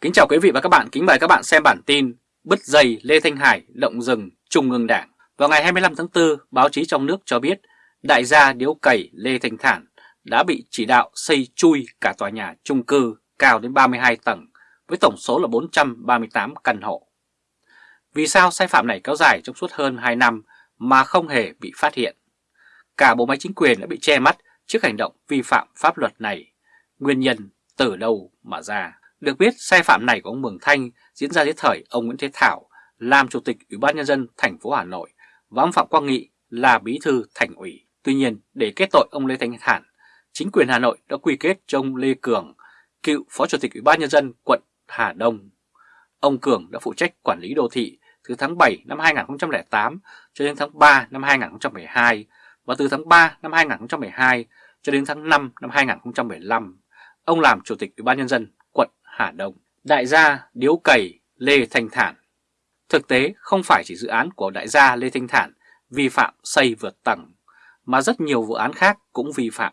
Kính chào quý vị và các bạn, kính mời các bạn xem bản tin Bứt dây Lê Thanh Hải động rừng Trung ương Đảng. Vào ngày 25 tháng 4, báo chí trong nước cho biết đại gia điếu cày Lê Thanh Thản đã bị chỉ đạo xây chui cả tòa nhà chung cư cao đến 32 tầng với tổng số là 438 căn hộ. Vì sao sai phạm này kéo dài trong suốt hơn 2 năm mà không hề bị phát hiện? Cả bộ máy chính quyền đã bị che mắt trước hành động vi phạm pháp luật này. Nguyên nhân từ đâu mà ra? Được biết sai phạm này của ông Mường Thanh diễn ra dưới thời ông Nguyễn Thế Thảo làm chủ tịch Ủy ban nhân dân thành phố Hà Nội và ông Phạm Quang Nghị là bí thư thành ủy. Tuy nhiên, để kết tội ông Lê Thanh Thản, chính quyền Hà Nội đã quy kết cho ông Lê Cường, cựu phó chủ tịch Ủy ban nhân dân quận Hà Đông. Ông Cường đã phụ trách quản lý đô thị từ tháng 7 năm 2008 cho đến tháng 3 năm 2012 và từ tháng 3 năm 2012 cho đến tháng 5 năm 2015, ông làm chủ tịch Ủy ban nhân dân Hà Đông. Đại gia Điếu Cầy Lê Thanh Thản Thực tế không phải chỉ dự án của đại gia Lê Thanh Thản vi phạm xây vượt tầng, mà rất nhiều vụ án khác cũng vi phạm.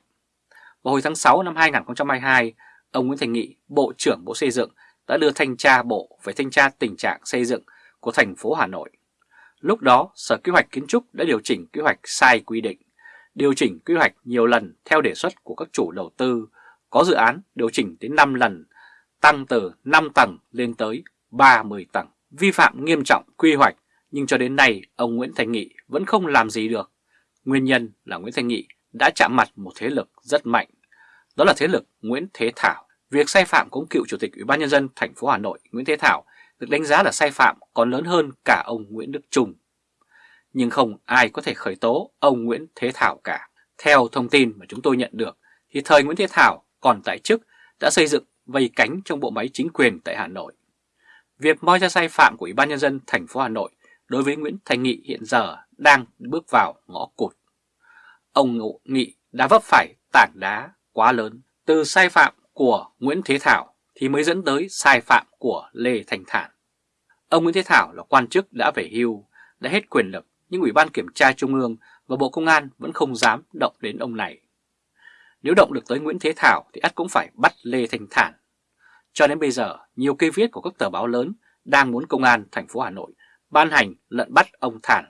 Vào hồi tháng 6 năm 2022, ông Nguyễn Thành Nghị, Bộ trưởng Bộ Xây dựng đã đưa thanh tra Bộ về thanh tra tình trạng xây dựng của thành phố Hà Nội. Lúc đó, Sở Kế hoạch Kiến trúc đã điều chỉnh kế hoạch sai quy định, điều chỉnh quy hoạch nhiều lần theo đề xuất của các chủ đầu tư, có dự án điều chỉnh đến 5 lần, tăng từ 5 tầng lên tới 30 tầng. Vi phạm nghiêm trọng quy hoạch, nhưng cho đến nay ông Nguyễn Thành Nghị vẫn không làm gì được. Nguyên nhân là Nguyễn Thành Nghị đã chạm mặt một thế lực rất mạnh, đó là thế lực Nguyễn Thế Thảo. Việc sai phạm của cựu chủ tịch Ủy ban nhân dân thành phố Hà Nội Nguyễn Thế Thảo được đánh giá là sai phạm còn lớn hơn cả ông Nguyễn Đức Trung. Nhưng không ai có thể khởi tố ông Nguyễn Thế Thảo cả. Theo thông tin mà chúng tôi nhận được, thì thời Nguyễn Thế Thảo còn tại chức đã xây dựng vây cánh trong bộ máy chính quyền tại Hà Nội. Việc moi ra sai phạm của Ủy ban nhân dân thành phố Hà Nội đối với Nguyễn Thành Nghị hiện giờ đang bước vào ngõ cụt. Ông Nghị đã vấp phải tảng đá quá lớn từ sai phạm của Nguyễn Thế Thảo thì mới dẫn tới sai phạm của Lê Thành Thản. Ông Nguyễn Thế Thảo là quan chức đã về hưu, đã hết quyền lực nhưng Ủy ban Kiểm tra Trung ương và Bộ Công an vẫn không dám động đến ông này. Nếu động được tới Nguyễn Thế Thảo thì ắt cũng phải bắt Lê Thành Thản. Cho đến bây giờ, nhiều cây viết của các tờ báo lớn đang muốn Công an thành phố Hà Nội ban hành lận bắt ông Thản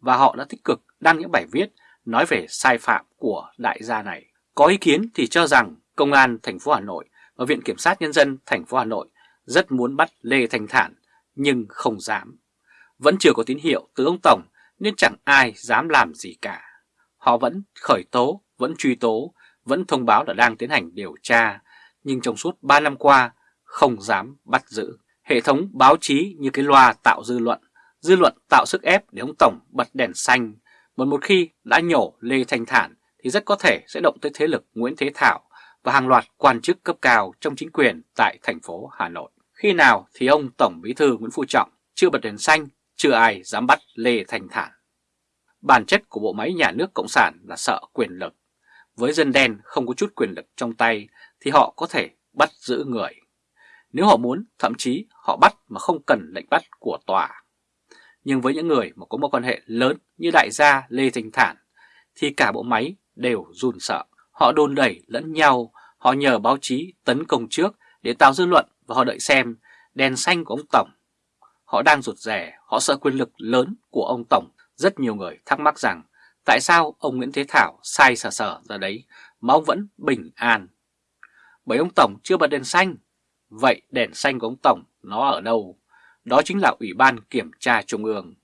và họ đã tích cực đăng những bài viết nói về sai phạm của đại gia này. Có ý kiến thì cho rằng Công an thành phố Hà Nội và Viện Kiểm sát Nhân dân thành phố Hà Nội rất muốn bắt Lê Thanh Thản nhưng không dám. Vẫn chưa có tín hiệu từ ông Tổng nên chẳng ai dám làm gì cả. Họ vẫn khởi tố, vẫn truy tố, vẫn thông báo là đang tiến hành điều tra, nhưng trong suốt 3 năm qua không dám bắt giữ. Hệ thống báo chí như cái loa tạo dư luận, dư luận tạo sức ép để ông Tổng bật đèn xanh. Một một khi đã nhổ Lê Thanh Thản thì rất có thể sẽ động tới thế lực Nguyễn Thế Thảo và hàng loạt quan chức cấp cao trong chính quyền tại thành phố Hà Nội. Khi nào thì ông Tổng Bí thư Nguyễn Phú Trọng chưa bật đèn xanh, chưa ai dám bắt Lê Thành Thản. Bản chất của bộ máy nhà nước Cộng sản là sợ quyền lực. Với dân đen không có chút quyền lực trong tay thì họ có thể bắt giữ người. Nếu họ muốn, thậm chí họ bắt mà không cần lệnh bắt của tòa. Nhưng với những người mà có mối quan hệ lớn như đại gia Lê Thành Thản thì cả bộ máy đều run sợ. Họ đôn đẩy lẫn nhau, họ nhờ báo chí tấn công trước để tạo dư luận và họ đợi xem đèn xanh của ông Tổng. Họ đang rụt rè họ sợ quyền lực lớn của ông Tổng. Rất nhiều người thắc mắc rằng tại sao ông Nguyễn Thế Thảo sai sở sở ra đấy mà ông vẫn bình an. Bởi ông Tổng chưa bật đèn xanh. Vậy đèn xanh của ông Tổng nó ở đâu? Đó chính là Ủy ban Kiểm tra Trung ương.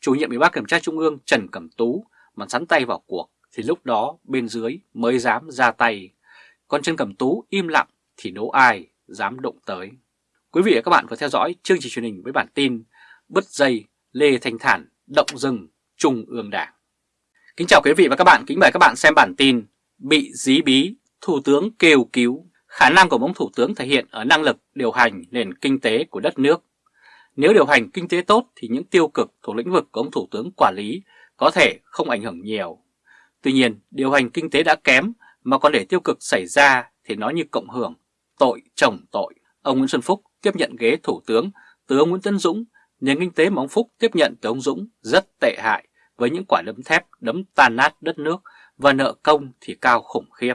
Chủ nhiệm Ủy ban Kiểm tra Trung ương Trần Cẩm Tú mà sắn tay vào cuộc thì lúc đó bên dưới mới dám ra tay. Còn Trần Cẩm Tú im lặng thì đố ai dám động tới. Quý vị và các bạn vừa theo dõi chương trình truyền hình với bản tin Bứt dây Lê Thanh Thản, động rừng, Trung ương Đảng. Kính chào quý vị và các bạn, kính mời các bạn xem bản tin Bị dí bí, Thủ tướng kêu cứu. Khả năng của ông Thủ tướng thể hiện ở năng lực điều hành nền kinh tế của đất nước. Nếu điều hành kinh tế tốt thì những tiêu cực thuộc lĩnh vực của ông Thủ tướng quản lý có thể không ảnh hưởng nhiều. Tuy nhiên, điều hành kinh tế đã kém mà còn để tiêu cực xảy ra thì nó như cộng hưởng, tội chồng tội. Ông Nguyễn Xuân Phúc tiếp nhận ghế thủ tướng từ ông Nguyễn Tân Dũng, nền kinh tế mà ông Phúc tiếp nhận từ ông Dũng rất tệ hại với những quả đấm thép đấm tan nát đất nước và nợ công thì cao khủng khiếp.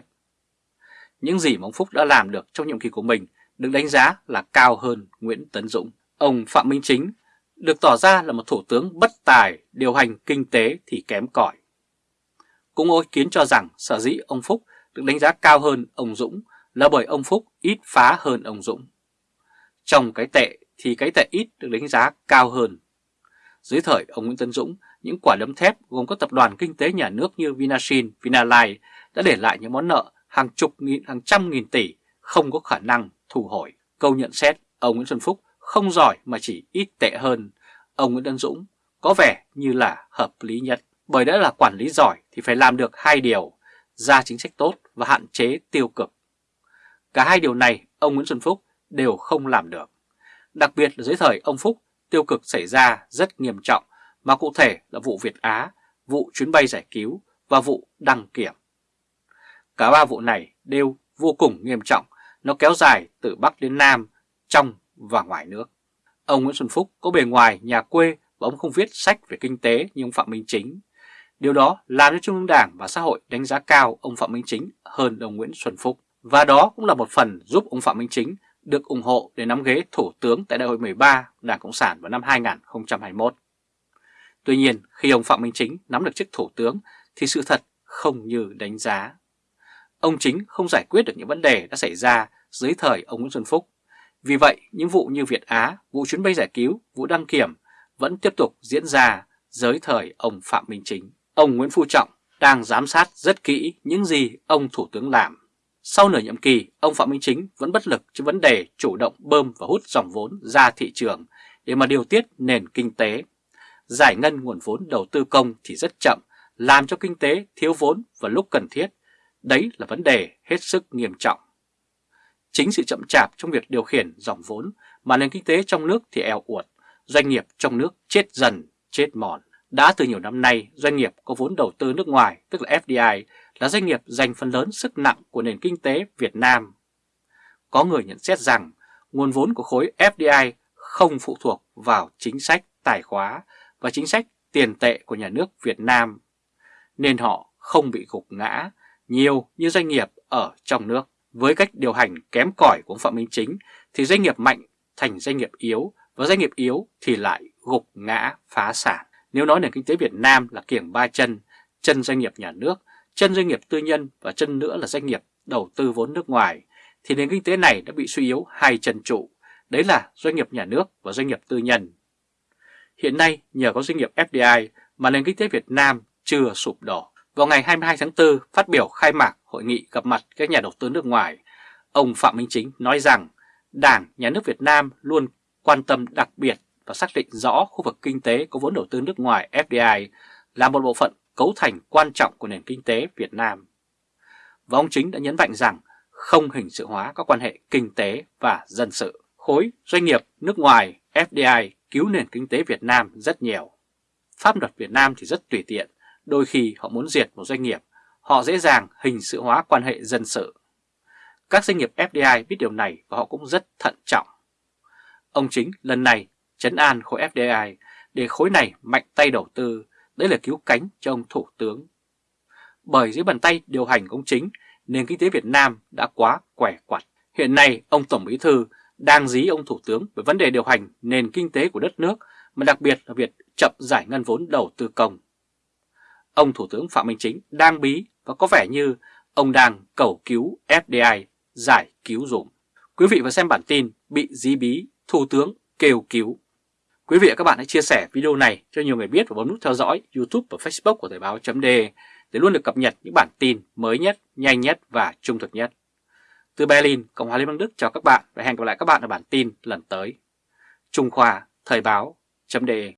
Những gì mà ông Phúc đã làm được trong nhiệm kỳ của mình được đánh giá là cao hơn Nguyễn Tấn Dũng. Ông Phạm Minh Chính được tỏ ra là một thủ tướng bất tài, điều hành kinh tế thì kém cỏi. Cũng có ý kiến cho rằng sở dĩ ông Phúc được đánh giá cao hơn ông Dũng là bởi ông Phúc ít phá hơn ông Dũng. Trong cái tệ thì cái tệ ít được đánh giá cao hơn. Dưới thời ông Nguyễn Tân Dũng, những quả đấm thép gồm các tập đoàn kinh tế nhà nước như Vinasin, Vinalines đã để lại những món nợ hàng chục nghìn, hàng trăm nghìn tỷ không có khả năng thu hồi. Câu nhận xét ông Nguyễn Xuân Phúc không giỏi mà chỉ ít tệ hơn. Ông Nguyễn Tân Dũng có vẻ như là hợp lý nhất. Bởi đã là quản lý giỏi thì phải làm được hai điều, ra chính sách tốt và hạn chế tiêu cực. Cả hai điều này ông Nguyễn Xuân Phúc đều không làm được. Đặc biệt là dưới thời ông Phúc, tiêu cực xảy ra rất nghiêm trọng, mà cụ thể là vụ Việt Á, vụ chuyến bay giải cứu và vụ đăng kiểm. Cả ba vụ này đều vô cùng nghiêm trọng, nó kéo dài từ Bắc đến Nam, trong và ngoài nước. Ông Nguyễn Xuân Phúc có bề ngoài nhà quê và ông không viết sách về kinh tế như ông Phạm Minh Chính. Điều đó làm cho Trung ương Đảng và xã hội đánh giá cao ông Phạm Minh Chính hơn ông Nguyễn Xuân Phúc. Và đó cũng là một phần giúp ông Phạm Minh Chính được ủng hộ để nắm ghế Thủ tướng tại Đại hội 13 Đảng Cộng sản vào năm 2021. Tuy nhiên, khi ông Phạm Minh Chính nắm được chức Thủ tướng thì sự thật không như đánh giá. Ông Chính không giải quyết được những vấn đề đã xảy ra dưới thời ông Nguyễn Xuân Phúc. Vì vậy, những vụ như Việt Á, vụ chuyến bay giải cứu, vụ đăng kiểm vẫn tiếp tục diễn ra dưới thời ông Phạm Minh Chính. Ông Nguyễn Phú Trọng đang giám sát rất kỹ những gì ông Thủ tướng làm. Sau nửa nhiệm kỳ, ông Phạm Minh Chính vẫn bất lực cho vấn đề chủ động bơm và hút dòng vốn ra thị trường để mà điều tiết nền kinh tế. Giải ngân nguồn vốn đầu tư công thì rất chậm, làm cho kinh tế thiếu vốn vào lúc cần thiết. Đấy là vấn đề hết sức nghiêm trọng. Chính sự chậm chạp trong việc điều khiển dòng vốn mà nền kinh tế trong nước thì eo uột, doanh nghiệp trong nước chết dần, chết mòn. Đã từ nhiều năm nay, doanh nghiệp có vốn đầu tư nước ngoài, tức là FDI, là doanh nghiệp dành phần lớn sức nặng của nền kinh tế Việt Nam. Có người nhận xét rằng nguồn vốn của khối FDI không phụ thuộc vào chính sách tài khóa và chính sách tiền tệ của nhà nước Việt Nam, nên họ không bị gục ngã nhiều như doanh nghiệp ở trong nước. Với cách điều hành kém cỏi của Phạm Minh Chính thì doanh nghiệp mạnh thành doanh nghiệp yếu và doanh nghiệp yếu thì lại gục ngã phá sản. Nếu nói nền kinh tế Việt Nam là kiểng ba chân, chân doanh nghiệp nhà nước, chân doanh nghiệp tư nhân và chân nữa là doanh nghiệp đầu tư vốn nước ngoài, thì nền kinh tế này đã bị suy yếu hai chân trụ, đấy là doanh nghiệp nhà nước và doanh nghiệp tư nhân. Hiện nay nhờ có doanh nghiệp FDI mà nền kinh tế Việt Nam chưa sụp đổ. Vào ngày 22 tháng 4 phát biểu khai mạc hội nghị gặp mặt các nhà đầu tư nước ngoài, ông Phạm Minh Chính nói rằng Đảng, Nhà nước Việt Nam luôn quan tâm đặc biệt và xác định rõ khu vực kinh tế có vốn đầu tư nước ngoài FDI là một bộ phận cấu thành quan trọng của nền kinh tế Việt Nam. Và ông Chính đã nhấn mạnh rằng không hình sự hóa các quan hệ kinh tế và dân sự. Khối doanh nghiệp nước ngoài FDI cứu nền kinh tế Việt Nam rất nhiều. Pháp luật Việt Nam thì rất tùy tiện, đôi khi họ muốn diệt một doanh nghiệp, họ dễ dàng hình sự hóa quan hệ dân sự. Các doanh nghiệp FDI biết điều này và họ cũng rất thận trọng. Ông Chính lần này chấn an khối FDI để khối này mạnh tay đầu tư, đấy là cứu cánh cho ông Thủ tướng. Bởi dưới bàn tay điều hành của ông Chính, nền kinh tế Việt Nam đã quá quẻ quặt. Hiện nay, ông Tổng Bí Thư đang dí ông Thủ tướng về vấn đề điều hành nền kinh tế của đất nước, mà đặc biệt là việc chậm giải ngân vốn đầu tư công. Ông Thủ tướng Phạm Minh Chính đang bí và có vẻ như ông đang cầu cứu FDI giải cứu dùm. Quý vị và xem bản tin bị dí bí, Thủ tướng kêu cứu. Quý vị và các bạn hãy chia sẻ video này cho nhiều người biết và bấm nút theo dõi YouTube và Facebook của Thời báo .de để luôn được cập nhật những bản tin mới nhất, nhanh nhất và trung thực nhất. Từ Berlin, Cộng hòa Liên bang Đức chào các bạn và hẹn gặp lại các bạn ở bản tin lần tới. Trung Khoa Thời báo .de